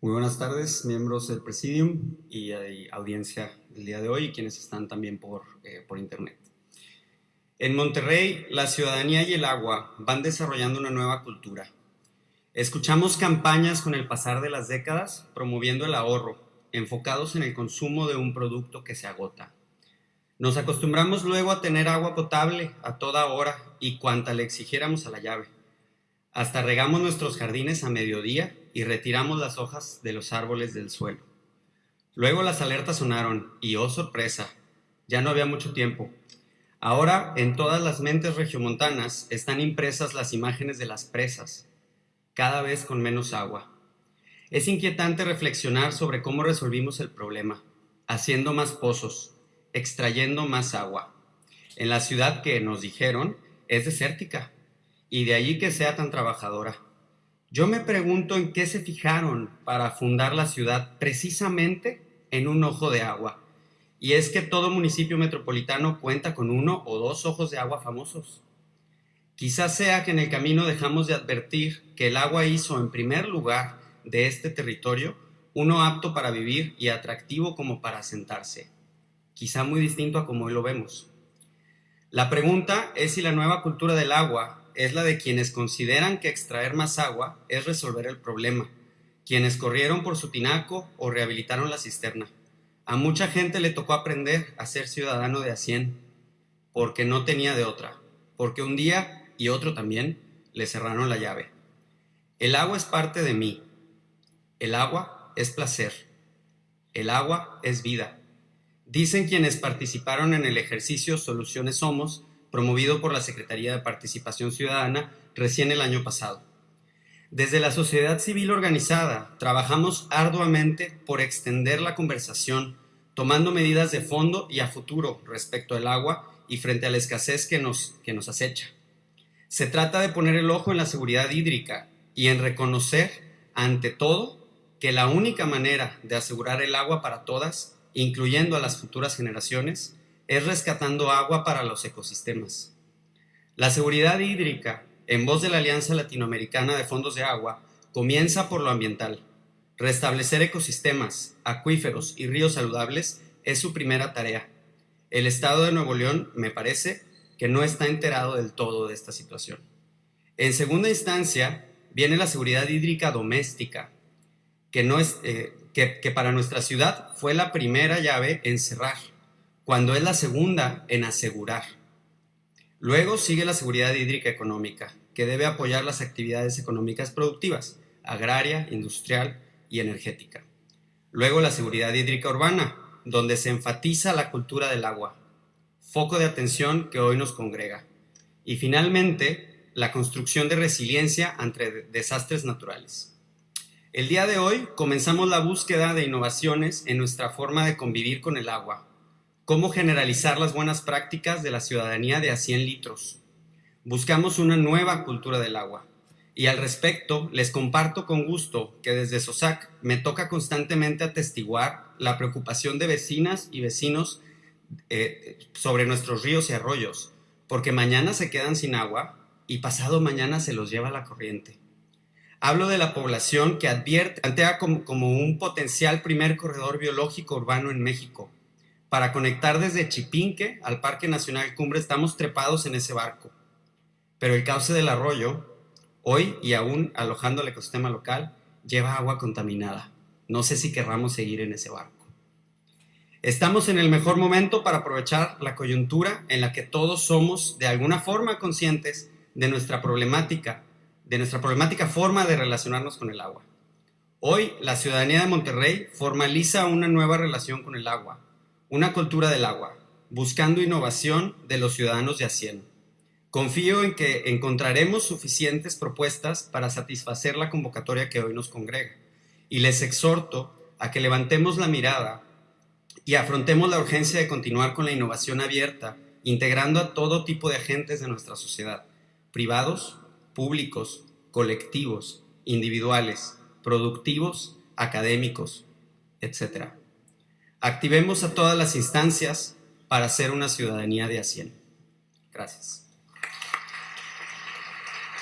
Muy buenas tardes, miembros del Presidium y audiencia del día de hoy y quienes están también por, eh, por internet. En Monterrey, la ciudadanía y el agua van desarrollando una nueva cultura. Escuchamos campañas con el pasar de las décadas promoviendo el ahorro, enfocados en el consumo de un producto que se agota. Nos acostumbramos luego a tener agua potable a toda hora y cuanta le exigiéramos a la llave. Hasta regamos nuestros jardines a mediodía y retiramos las hojas de los árboles del suelo. Luego las alertas sonaron y, oh sorpresa, ya no había mucho tiempo. Ahora en todas las mentes regiomontanas están impresas las imágenes de las presas, cada vez con menos agua. Es inquietante reflexionar sobre cómo resolvimos el problema, haciendo más pozos, extrayendo más agua. En la ciudad que nos dijeron es desértica, y de allí que sea tan trabajadora. Yo me pregunto en qué se fijaron para fundar la ciudad precisamente en un ojo de agua. Y es que todo municipio metropolitano cuenta con uno o dos ojos de agua famosos. Quizás sea que en el camino dejamos de advertir que el agua hizo en primer lugar de este territorio uno apto para vivir y atractivo como para sentarse. Quizá muy distinto a como hoy lo vemos. La pregunta es si la nueva cultura del agua es la de quienes consideran que extraer más agua es resolver el problema, quienes corrieron por su tinaco o rehabilitaron la cisterna. A mucha gente le tocó aprender a ser ciudadano de Hacien, porque no tenía de otra, porque un día y otro también le cerraron la llave. El agua es parte de mí. El agua es placer. El agua es vida. Dicen quienes participaron en el ejercicio Soluciones Somos promovido por la Secretaría de Participación Ciudadana recién el año pasado. Desde la sociedad civil organizada, trabajamos arduamente por extender la conversación, tomando medidas de fondo y a futuro respecto al agua y frente a la escasez que nos, que nos acecha. Se trata de poner el ojo en la seguridad hídrica y en reconocer, ante todo, que la única manera de asegurar el agua para todas, incluyendo a las futuras generaciones, es rescatando agua para los ecosistemas. La seguridad hídrica, en voz de la Alianza Latinoamericana de Fondos de Agua, comienza por lo ambiental. Restablecer ecosistemas, acuíferos y ríos saludables es su primera tarea. El Estado de Nuevo León, me parece, que no está enterado del todo de esta situación. En segunda instancia, viene la seguridad hídrica doméstica, que, no es, eh, que, para nuestra ciudad fue la primera llave en cerrar cuando es la segunda en asegurar. Luego sigue la seguridad hídrica económica, que debe apoyar las actividades económicas productivas, agraria, industrial y energética. Luego la seguridad hídrica urbana, donde se enfatiza la cultura del agua, foco de atención que hoy nos congrega. Y finalmente, la construcción de resiliencia ante desastres naturales. El día de hoy comenzamos la búsqueda de innovaciones en nuestra forma de convivir con el agua, cómo generalizar las buenas prácticas de la ciudadanía de a 100 litros. Buscamos una nueva cultura del agua. Y al respecto, les comparto con gusto que desde SOSAC me toca constantemente atestiguar la preocupación de vecinas y vecinos eh, sobre nuestros ríos y arroyos, porque mañana se quedan sin agua y pasado mañana se los lleva la corriente. Hablo de la población que advierte, plantea como, un potencial primer corredor biológico urbano en México, para conectar desde Chipinque al Parque Nacional Cumbre estamos trepados en ese barco. Pero el cauce del arroyo, hoy y aún alojando el ecosistema local, lleva agua contaminada. No sé si querramos seguir en ese barco. Estamos en el mejor momento para aprovechar la coyuntura en la que todos somos de alguna forma conscientes de nuestra problemática, de nuestra problemática forma de relacionarnos con el agua. Hoy, la ciudadanía de Monterrey formaliza una nueva relación con el agua, una cultura del agua, buscando innovación de los ciudadanos de Hacienda. Confío en que encontraremos suficientes propuestas para satisfacer la convocatoria que hoy nos congrega y les exhorto a que levantemos la mirada y afrontemos la urgencia de continuar con la innovación abierta, integrando a todo tipo de agentes de nuestra sociedad, privados, públicos, colectivos, individuales, productivos, académicos, etc. Activemos a todas las instancias para ser una ciudadanía de Hacienda. Gracias.